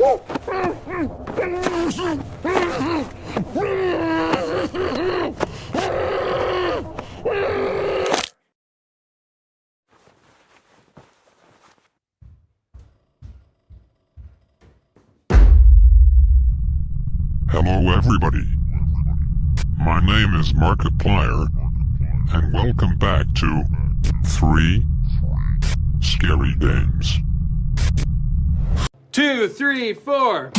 Hello everybody. My name is Markiplier, and welcome back to 3 Scary Games. Two, three, four.